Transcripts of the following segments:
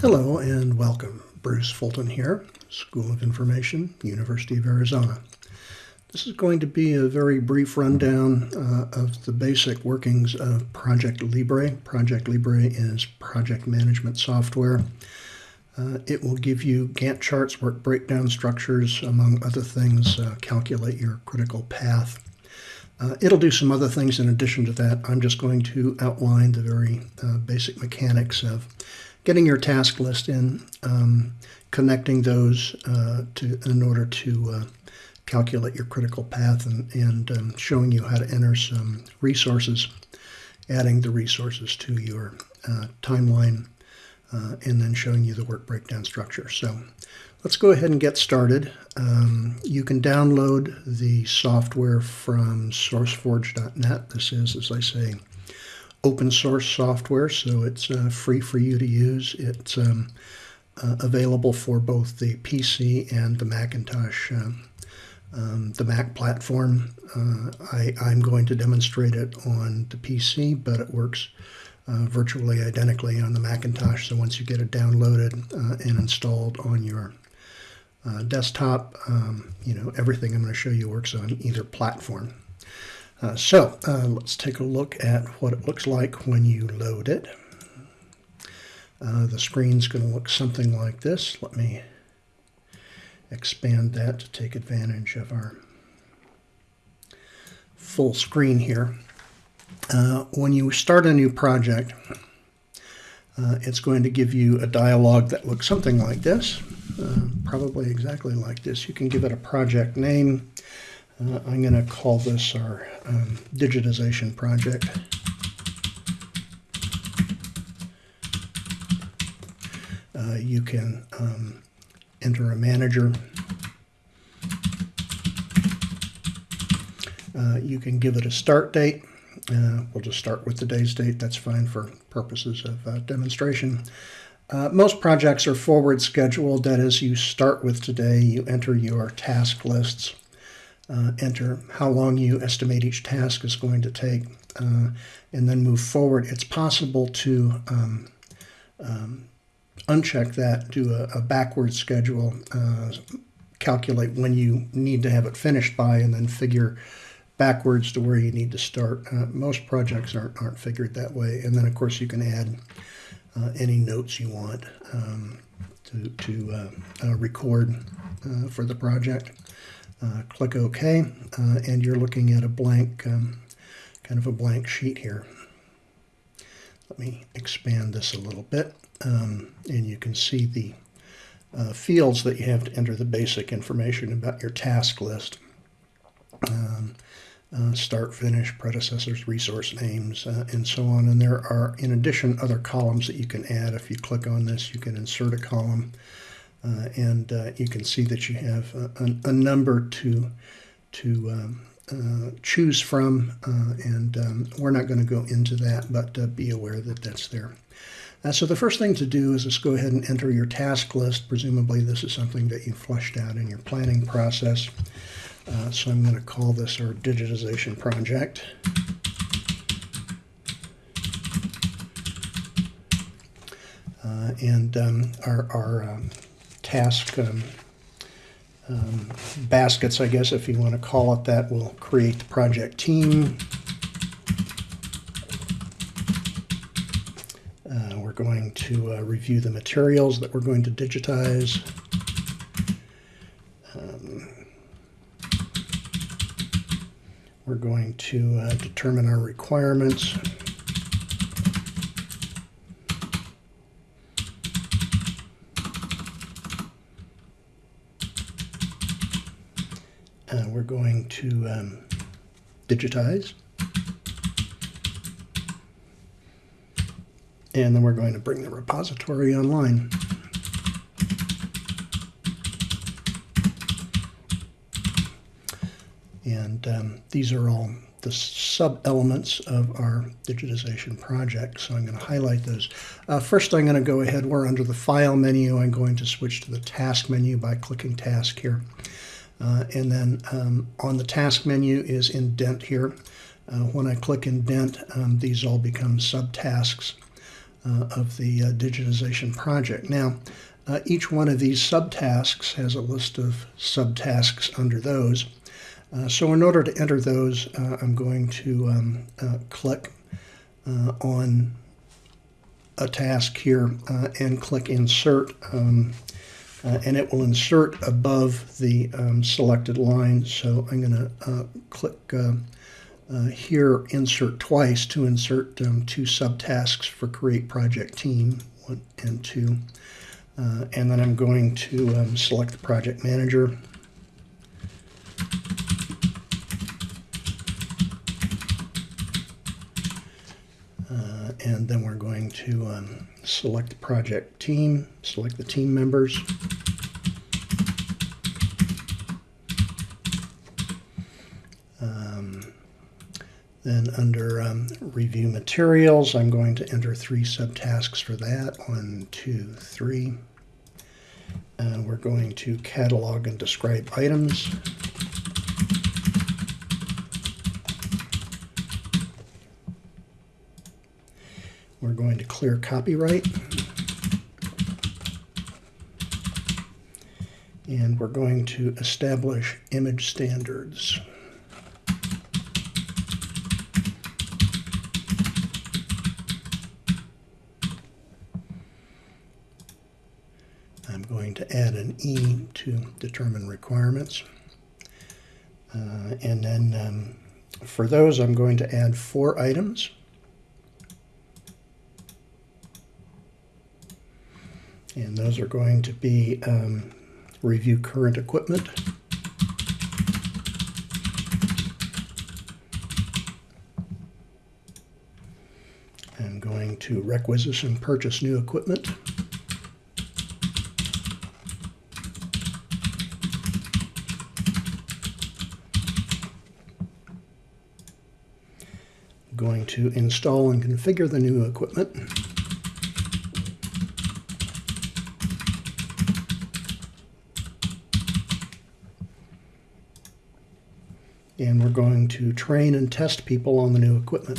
Hello and welcome. Bruce Fulton here, School of Information, University of Arizona. This is going to be a very brief rundown uh, of the basic workings of Project Libre. Project Libre is project management software. Uh, it will give you Gantt charts, work breakdown structures, among other things, uh, calculate your critical path. Uh, it'll do some other things in addition to that. I'm just going to outline the very uh, basic mechanics of getting your task list in, um, connecting those uh, to in order to uh, calculate your critical path and, and um, showing you how to enter some resources, adding the resources to your uh, timeline, uh, and then showing you the work breakdown structure. So let's go ahead and get started. Um, you can download the software from sourceforge.net. This is, as I say, open source software, so it's uh, free for you to use. It's um, uh, available for both the PC and the Macintosh, uh, um, the Mac platform. Uh, I, am going to demonstrate it on the PC, but it works uh, virtually identically on the Macintosh. So once you get it downloaded uh, and installed on your desktop, um, you know everything I'm going to show you works on either platform. Uh, so uh, let's take a look at what it looks like when you load it. Uh, the screen's going to look something like this. Let me expand that to take advantage of our full screen here. Uh, when you start a new project, uh, it's going to give you a dialog that looks something like this, uh, probably exactly like this. You can give it a project name. Uh, I'm going to call this our um, digitization project. Uh, you can um, enter a manager. Uh, you can give it a start date. Uh, we'll just start with today's date. That's fine for purposes of uh, demonstration. Uh, most projects are forward scheduled. That is, you start with today, you enter your task lists uh, enter how long you estimate each task is going to take, uh, and then move forward. It's possible to um, um, uncheck that, do a, a backward schedule, uh, calculate when you need to have it finished by, and then figure backwards to where you need to start. Uh, most projects aren't, aren't figured that way. And then, of course, you can add uh, any notes you want um, to, to uh, record for the project. Uh, click OK, uh, and you're looking at a blank, um, kind of a blank sheet here. Let me expand this a little bit, um, and you can see the uh, fields that you have to enter the basic information about your task list. Um, uh, start, finish, predecessors, resource names, uh, and so on. And there are, in addition, other columns that you can add. If you click on this, you can insert a column. Uh, and uh, you can see that you have a, a, number to, to um, uh, choose from, uh, and um, we're not going to go into that, but uh, be aware that that's there. Uh, so the first thing to do is just go ahead and enter your task list. Presumably this is something that you flushed out in your planning process. so I'm going to call this our digitization project. and um, our, our um, task um, um, baskets, I guess, if you want to call it that, we'll create the project team. Uh, we're going to uh, review the materials that we're going to digitize. Um, we're going to uh, determine our requirements. Uh, we're going to um, digitize. And then we're going to bring the repository online. And um, these are all the sub-elements of our digitization project. So I'm going to highlight those. Uh, first, I'm going to go ahead, we're under the File menu. I'm going to switch to the Task menu by clicking Task here. Uh, and then um, on the task menu is indent here. Uh, when I click indent, um, these all become subtasks. uh, of the uh, digitization project. Now, uh, each one of these subtasks has a list of subtasks under those. Uh, so in order to enter those, I'm going to um, click on a task here and click Insert. Um, and it will insert above the um, selected line. So I'm going to click uh, here insert twice to insert um, two subtasks for create project team, one and two. Uh, and then I'm going to um, select the project manager. And then we're going to um, select the project team, select the team members. Then under um, review materials, I'm going to enter three subtasks for that. One, two, three. And we're going to catalog and describe items. We're going to clear copyright. And we're going to establish image standards. I'm going to add an E to determine requirements. Uh, and then um, for those, I'm going to add four items. And those are going to be um, review current equipment. I'm going to requisition purchase new equipment. going to install and configure the new equipment. And we're going to train and test people on the new equipment.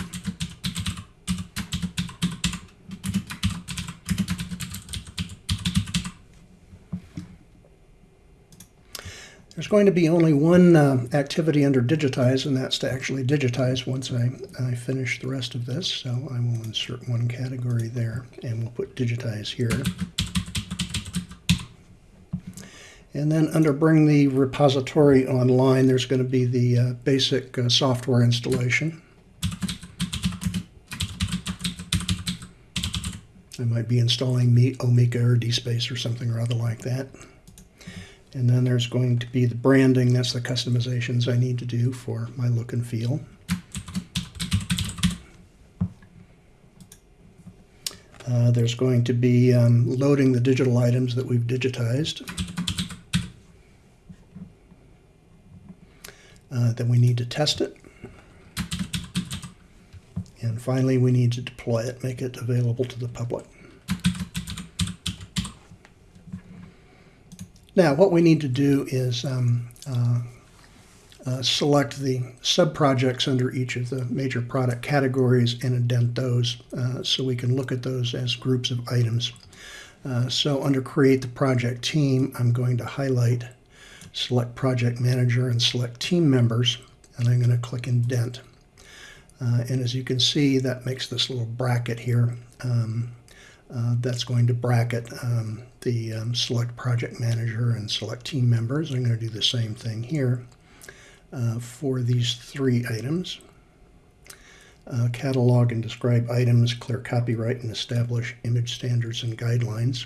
There's going to be only one uh, activity under digitize, and that's to actually digitize once I, I finish the rest of this. So I will insert one category there, and we'll put digitize here. And then under bring the repository online, there's going to be the uh, basic uh, software installation. I might be installing Omeka or DSpace or something or other like that. And then there's going to be the branding. That's the customizations I need to do for my look and feel. Uh, there's going to be um, loading the digital items that we've digitized. Uh, then we need to test it. And finally, we need to deploy it, make it available to the public. Now, what we need to do is um, uh, uh, select the sub-projects under each of the major product categories and indent those uh, so we can look at those as groups of items. Uh, so under Create the Project Team, I'm going to highlight Select Project Manager and select Team Members, and I'm going to click Indent. Uh, and as you can see, that makes this little bracket here. Um, uh, that's going to bracket um, the um, select project manager and select team members. I'm going to do the same thing here uh, for these three items. Uh, catalog and describe items, clear copyright, and establish image standards and guidelines.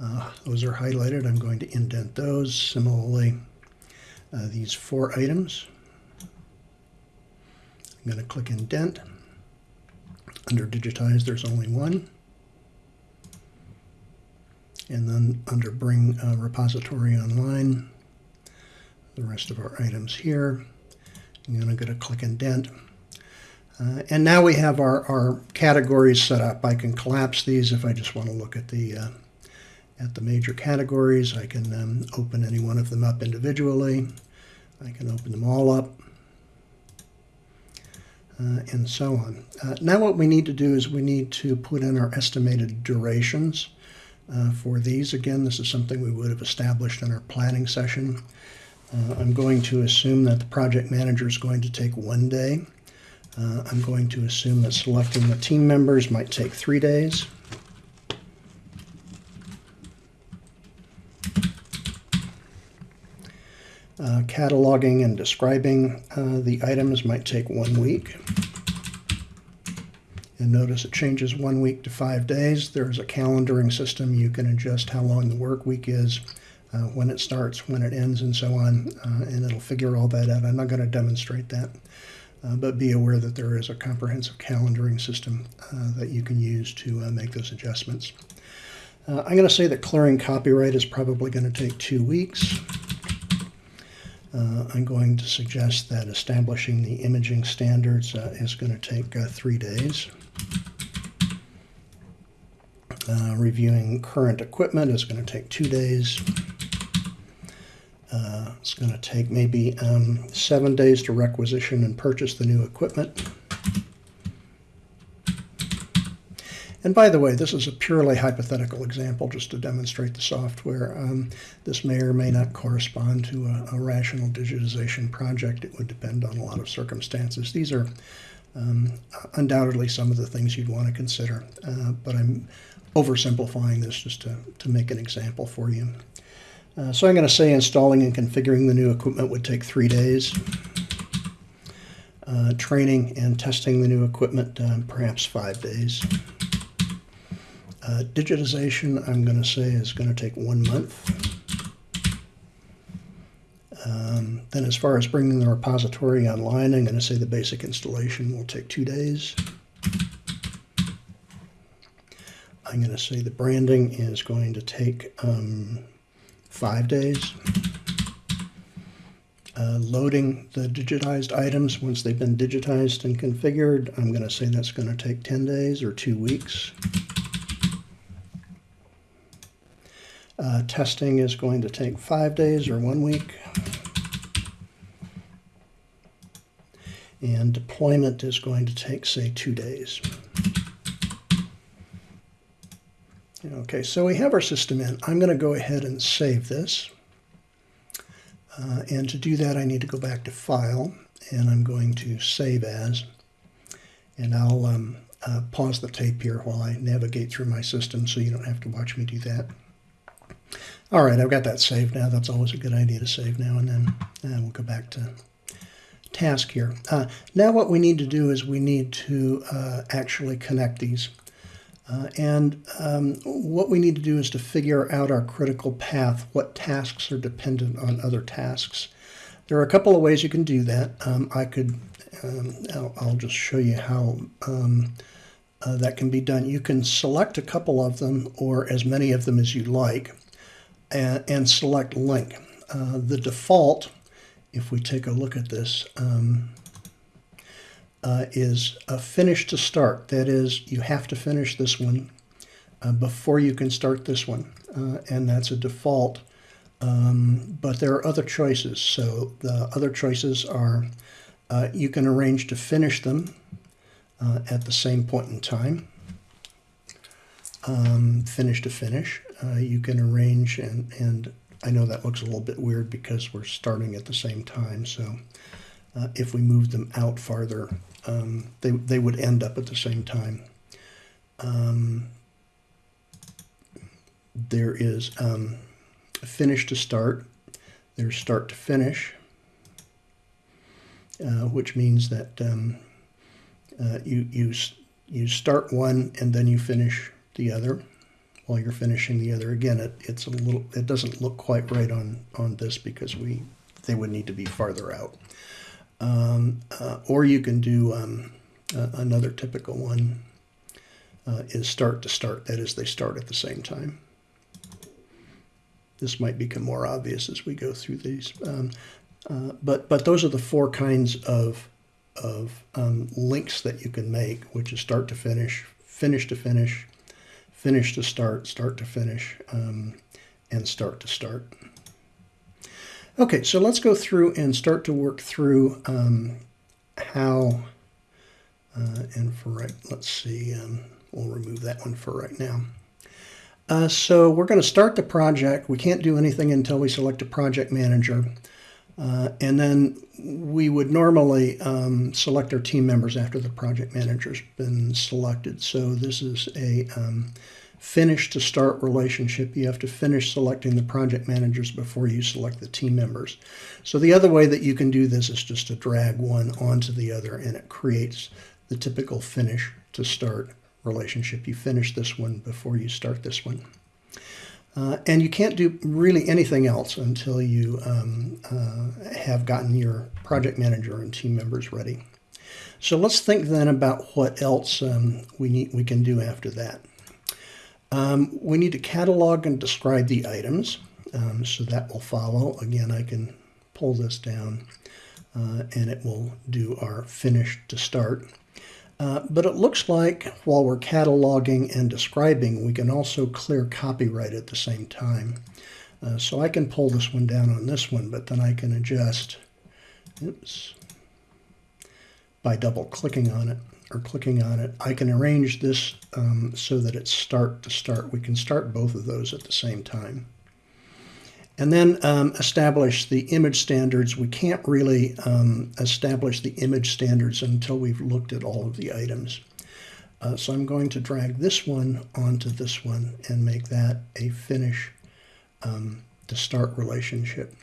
Uh, those are highlighted. I'm going to indent those. Similarly, uh, these four items. I'm going to click indent. Under digitize, there's only one and then under bring uh, repository online, the rest of our items here. I'm going to go to click indent. Uh, and now we have our, our categories set up. I can collapse these if I just want to look at the uh, at the major categories. I can um, open any one of them up individually. I can open them all up. uh, and so on. Uh, now what we need to do is we need to put in our estimated durations uh, for these. Again, this is something we would have established in our planning session. Uh, I'm going to assume that the project manager is going to take one day. Uh, I'm going to assume that selecting the team members might take three days. Uh, cataloging and describing uh, the items might take one week. And notice it changes one week to five days. There's a calendaring system. You can adjust how long the work week is, uh, when it starts, when it ends, and so on, uh, and it'll figure all that out. I'm not going to demonstrate that, uh, but be aware that there is a comprehensive calendaring system uh, that you can use to make those adjustments. I'm going to say that clearing copyright is probably going to take two weeks. I'm going to suggest that establishing the imaging standards is going to take three days. Uh, reviewing current equipment is going to take two days. Uh, it's going to take maybe um, seven days to requisition and purchase the new equipment. And by the way, this is a purely hypothetical example just to demonstrate the software. Um, this may or may not correspond to a, a, rational digitization project. It would depend on a lot of circumstances. These are um, undoubtedly some of the things you'd want to consider, uh, but I'm oversimplifying this just to, to make an example for you. Uh, so I'm going to say installing and configuring the new equipment would take three days. Uh, training and testing the new equipment, uh, perhaps five days. Uh, digitization, I'm going to say, is going to take one month. Um, then as far as bringing the repository online, I'm going to say the basic installation will take two days. I'm going to say the branding is going to take um, five days. Uh, loading the digitized items once they've been digitized and configured, I'm going to say that's going to take 10 days or two weeks. Uh, testing is going to take five days or one week. And deployment is going to take, say, two days. Okay, so we have our system in. I'm going to go ahead and save this. Uh, and to do that, I need to go back to File, and I'm going to Save As. And I'll um, uh, pause the tape here while I navigate through my system so you don't have to watch me do that. All right, I've got that saved now. That's always a good idea to save now and then. And we'll go back to task here. Uh, now what we need to do is we need to uh, actually connect these. Uh, and um, what we need to do is to figure out our critical path, what tasks are dependent on other tasks. There are a couple of ways you can do that. Um, I could, um, I'll, I'll, just show you how um, uh, that can be done. You can select a couple of them or as many of them as you like and, and select link. Uh, the default, if we take a look at this, um, uh, is a finish to start. That is, you have to finish this one uh, before you can start this one, uh, and that's a default. Um, but there are other choices. So the other choices are uh, you can arrange to finish them uh, at the same point in time, um, finish to finish. Uh, you can arrange, and, and I know that looks a little bit weird because we're starting at the same time. So uh, if we move them out farther, um, they, they would end up at the same time. Um, there is um, finish to start, there's start to finish, uh, which means that um, uh, you, you, you start one and then you finish the other while you're finishing the other. Again, it, it's a little, it doesn't look quite right on, on this because we, they would need to be farther out. Um, uh, or you can do um, uh, another typical one uh, is start to start. That is, they start at the same time. This might become more obvious as we go through these. Um, uh, but, but those are the four kinds of, of um, links that you can make, which is start to finish, finish to finish, finish to start, start to finish, um, and start to start. Okay, so let's go through and start to work through um, how Uh, and for right, let's see, um, we'll remove that one for right now. Uh, so we're going to start the project. We can't do anything until we select a project manager. Uh, and then we would normally um, select our team members after the project manager's been selected. So this is a um, finish to start relationship. You have to finish selecting the project managers before you select the team members. So the other way that you can do this is just to drag one onto the other and it creates the typical finish to start relationship. You finish this one before you start this one. Uh, and you can't do really anything else until you um, uh, have gotten your project manager and team members ready. So let's think then about what else um, we, need, we can do after that. Um, we need to catalog and describe the items. Um, so that will follow. Again, I can pull this down uh, and it will do our finish to start. Uh, but it looks like while we're cataloging and describing, we can also clear copyright at the same time. Uh, so I can pull this one down on this one, but then I can adjust oops, by double clicking on it or clicking on it. I can arrange this um, so that it's start to start. We can start both of those at the same time. And then um, establish the image standards. We can't really um, establish the image standards until we've looked at all of the items. Uh, so I'm going to drag this one onto this one and make that a finish um, to start relationship.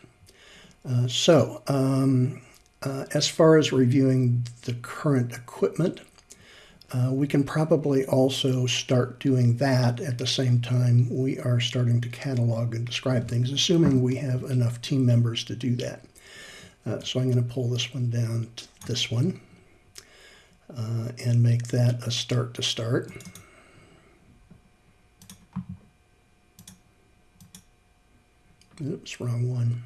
Uh, so um, uh, as far as reviewing the current equipment, uh, we can probably also start doing that at the same time we are starting to catalog and describe things, assuming we have enough team members to do that. Uh, so I'm going to pull this one down to this one uh, and make that a start to start. Oops, wrong one.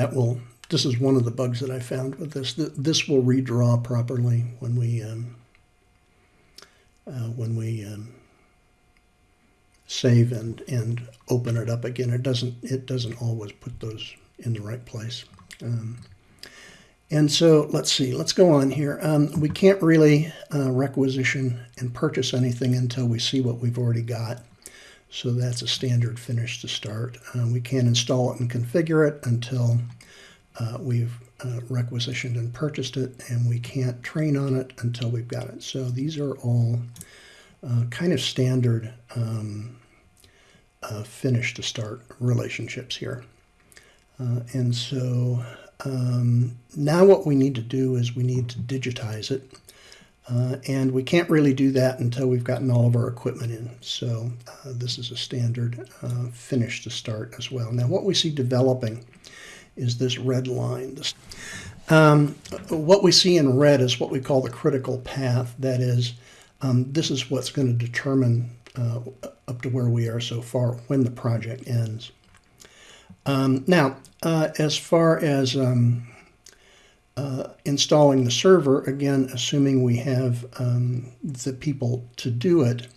That will, this is one of the bugs that I found with this. This will redraw properly when we, um, uh, when we um, save and, and open it up again. It doesn't, it doesn't always put those in the right place. Um, and so let's see, let's go on here. Um, we can't really uh, requisition and purchase anything until we see what we've already got. So that's a standard finish to start. Uh, we can't install it and configure it until uh, we've uh, requisitioned and purchased it, and we can't train on it until we've got it. So these are all uh, kind of standard um, uh, finish to start relationships here. Uh, and so um, now what we need to do is we need to digitize it. Uh, and we can't really do that until we've gotten all of our equipment in. So uh, this is a standard uh, finish to start as well. Now what we see developing is this red line. Um, what we see in red is what we call the critical path. That is, um, this is what's going to determine uh, up to where we are so far when the project ends. Um, now, uh, as far as um, uh, installing the server, again, assuming we have um, the people to do it,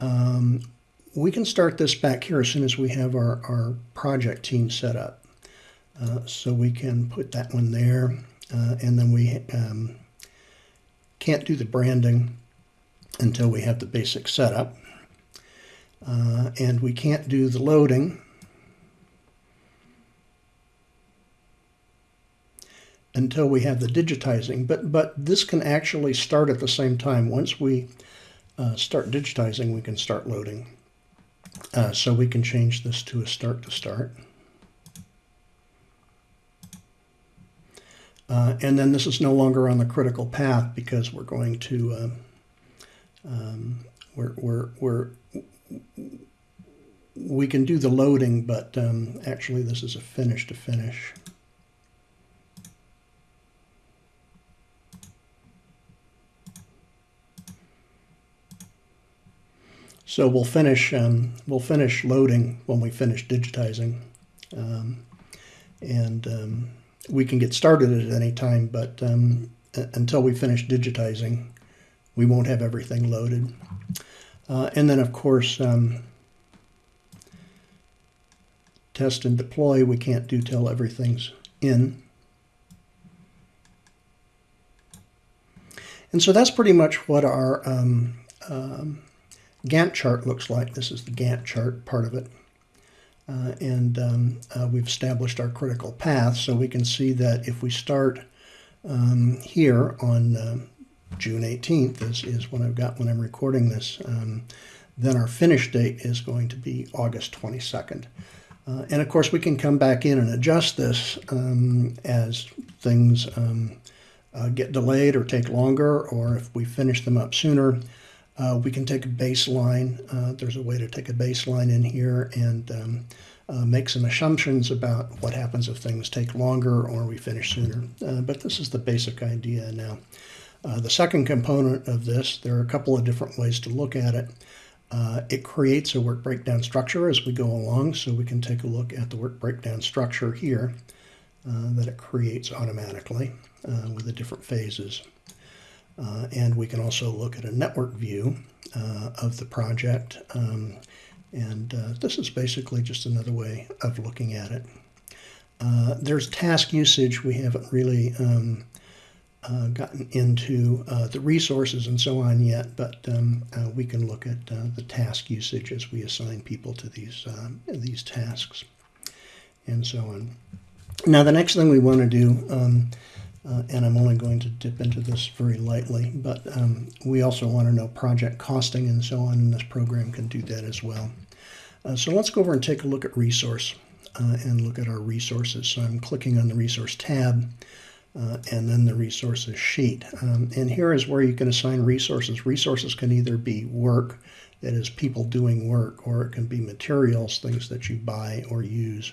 um, we can start this back here as soon as we have our, our project team set up. Uh, so we can put that one there, uh, and then we um, can't do the branding until we have the basic setup. Uh, and we can't do the loading until we have the digitizing. But, but this can actually start at the same time. Once we uh, start digitizing, we can start loading. Uh, so we can change this to a start to start. Uh, and then this is no longer on the critical path because we're going to, um, um, we're, we're, we're, we can do the loading, but um, actually this is a finish to finish. So we'll finish um, we'll finish loading when we finish digitizing, um, and um, we can get started at any time. But um, until we finish digitizing, we won't have everything loaded. Uh, and then of course, um, test and deploy we can't do till everything's in. And so that's pretty much what our um, um, Gantt chart looks like. This is the Gantt chart part of it. Uh, and um, uh, we've established our critical path so we can see that if we start um, here on uh, June 18th is, is when I've got when I'm recording this, um, then our finish date is going to be August 22nd. Uh, and of course we can come back in and adjust this um, as things um, uh, get delayed or take longer or if we finish them up sooner. Uh, we can take a baseline. Uh, there's a way to take a baseline in here and um, uh, make some assumptions about what happens if things take longer or we finish sooner. Uh, but this is the basic idea now. Uh, the second component of this, there are a couple of different ways to look at it. Uh, it creates a work breakdown structure as we go along, so we can take a look at the work breakdown structure here that it creates automatically with the different phases. Uh, and we can also look at a network view uh, of the project. Um, and uh, this is basically just another way of looking at it. Uh, there's task usage. We haven't really um, uh, gotten into uh, the resources and so on yet, but um, we can look at the task usage as we assign people to these, these tasks and so on. Now, the next thing we want to do um, uh, and I'm only going to dip into this very lightly, but um, we also want to know project costing and so on, and this program can do that as well. Uh, so let's go over and take a look at resource uh, and look at our resources. So I'm clicking on the resource tab uh, and then the resources sheet. Um, and here is where you can assign resources. Resources can either be work, that is people doing work, or it can be materials, things that you buy or use.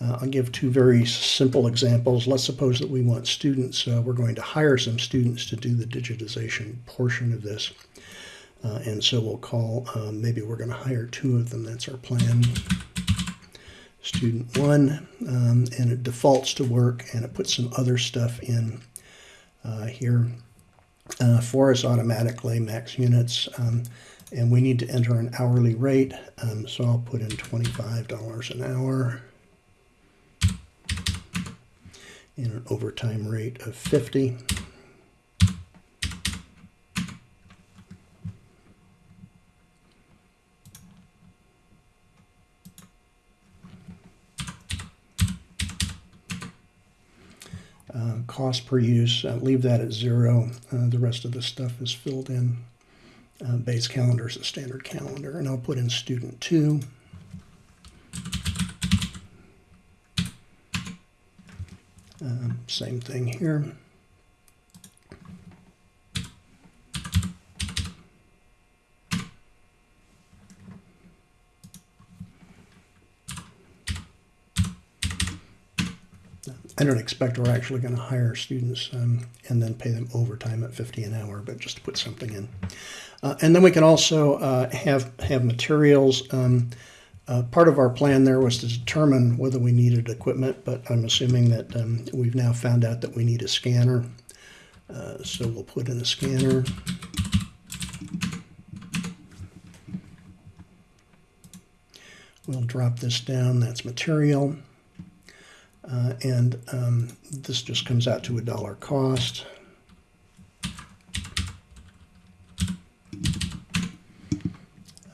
Uh, I'll give two very simple examples. Let's suppose that we want students, uh, we're going to hire some students to do the digitization portion of this. Uh, and so we'll call, um, maybe we're going to hire two of them. That's our plan. Student one, um, and it defaults to work and it puts some other stuff in uh, here uh, for us automatically, max units. Um, and we need to enter an hourly rate. Um, so I'll put in $25 an hour. And an overtime rate of 50. Uh, cost per use, uh, leave that at zero. Uh, the rest of the stuff is filled in. Uh, base calendar is a standard calendar, and I'll put in student two. Um, same thing here. I don't expect we're actually going to hire students um, and then pay them overtime at 50 an hour, but just to put something in. Uh, and then we can also uh, have have materials. Um, uh, part of our plan there was to determine whether we needed equipment, but I'm assuming that um, we've now found out that we need a scanner. Uh, so we'll put in a scanner. We'll drop this down, that's material. Uh, and um, this just comes out to a dollar cost.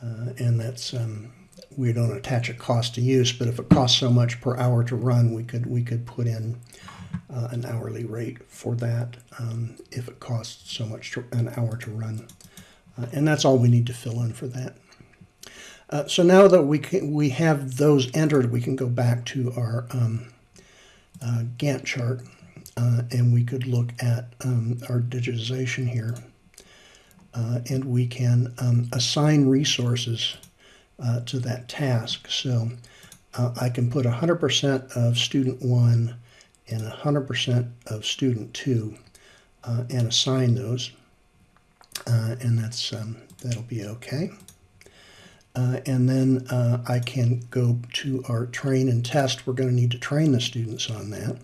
Uh, and that's um, we don't attach a cost to use, but if it costs so much per hour to run, we could we could put in uh, an hourly rate for that um, if it costs so much to, an hour to run. Uh, and that's all we need to fill in for that. Uh, so now that we can, we have those entered, we can go back to our um, uh, Gantt chart uh, and we could look at um, our digitization here. Uh, and we can um, assign resources uh, to that task. So uh, I can put 100% of student one and 100% of student two uh, and assign those. Uh, and that's um, that'll be okay. Uh, and then uh, I can go to our train and test. We're going to need to train the students on that.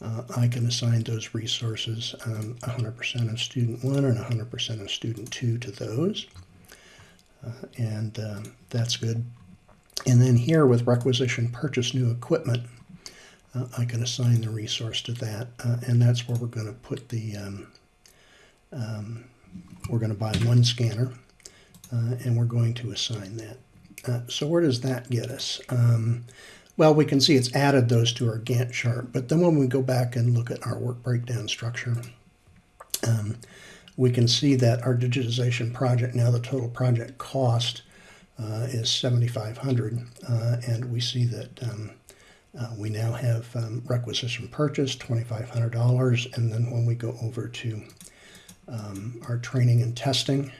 Uh, I can assign those resources, um, 100% of student one and 100% of student two to those. Uh, and um, that's good. And then here with requisition purchase new equipment, uh, I can assign the resource to that. Uh, and that's where we're going to put the, um, um, we're going to buy one scanner uh, and we're going to assign that. Uh, so where does that get us? Um, well, we can see it's added those to our Gantt chart, but then when we go back and look at our work breakdown structure, um, we can see that our digitization project, now the total project cost uh, is 7500 uh, and we see that um, uh, we now have um, requisition purchase, $2,500, and then when we go over to um, our training and testing,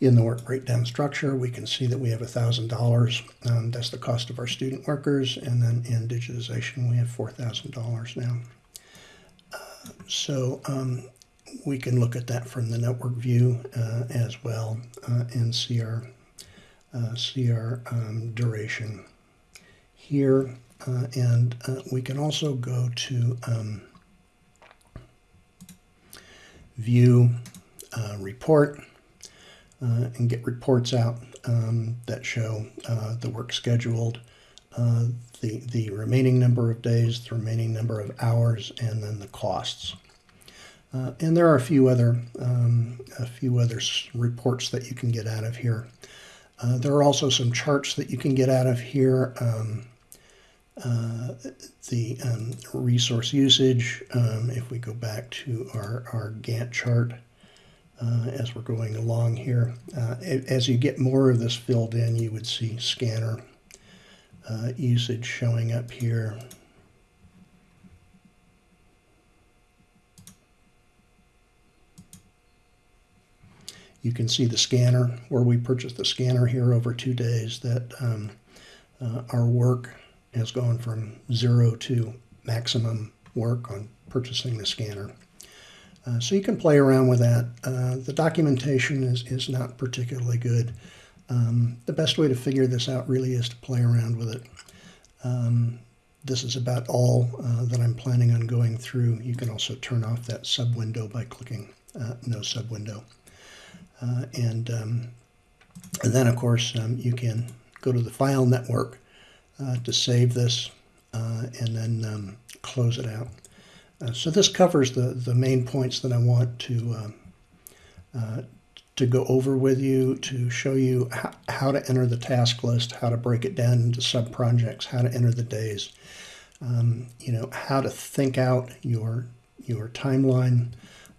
in the work breakdown structure, we can see that we have $1,000. Um, that's the cost of our student workers. And then in digitization, we have $4,000 now. So um, we can look at that from the network view uh, as well uh, and see our, uh, see our um, duration here. Uh, and uh, we can also go to um, view report uh, and get reports out um, that show the work scheduled, uh, the, the remaining number of days, the remaining number of hours, and then the costs. Uh, and there are a few other um, a few other reports that you can get out of here. Uh, there are also some charts that you can get out of here. Um, uh, the um, resource usage, um, if we go back to our, our Gantt chart, uh, as we're going along here. Uh, as you get more of this filled in, you would see scanner uh, usage showing up here. You can see the scanner, where we purchased the scanner here over two days, that um, uh, our work has gone from zero to maximum work on purchasing the scanner. Uh, so you can play around with that. Uh, the documentation is, is not particularly good. Um, the best way to figure this out really is to play around with it. Um, this is about all uh, that I'm planning on going through. You can also turn off that sub window by clicking uh, no sub window. Uh, and, um, and then of course um, you can go to the file network uh, to save this and then um, close it out. Uh, so this covers the, the main points that I want to, uh, to go over with you, to show you how, how, to enter the task list, how to break it down into sub-projects, how to enter the days, um, you know, how to think out your, your timeline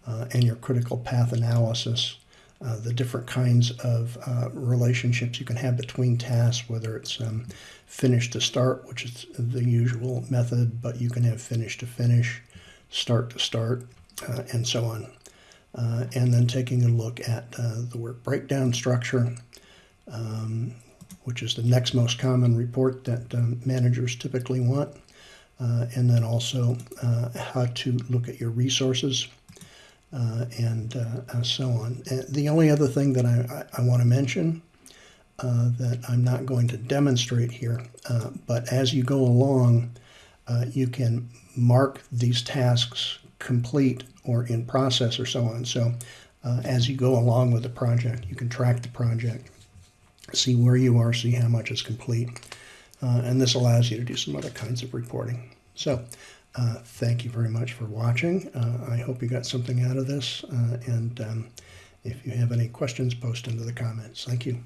uh, and your critical path analysis, uh, the different kinds of uh, relationships you can have between tasks, whether it's um, finish to start, which is the usual method, but you can have finish to finish, start to start, uh, and so on. Uh, and then taking a look at uh, the work breakdown structure, um, which is the next most common report that um, managers typically want. Uh, and then also uh, how to look at your resources uh, and so on. And the only other thing that I, I, I want to mention that I'm not going to demonstrate here, but as you go along, you can mark these tasks complete or in process or so on. So uh, as you go along with the project, you can track the project, see where you are, see how much is complete. Uh, and this allows you to do some other kinds of reporting. So uh, thank you very much for watching. Uh, I hope you got something out of this. Uh, and um, if you have any questions, post into the comments. Thank you.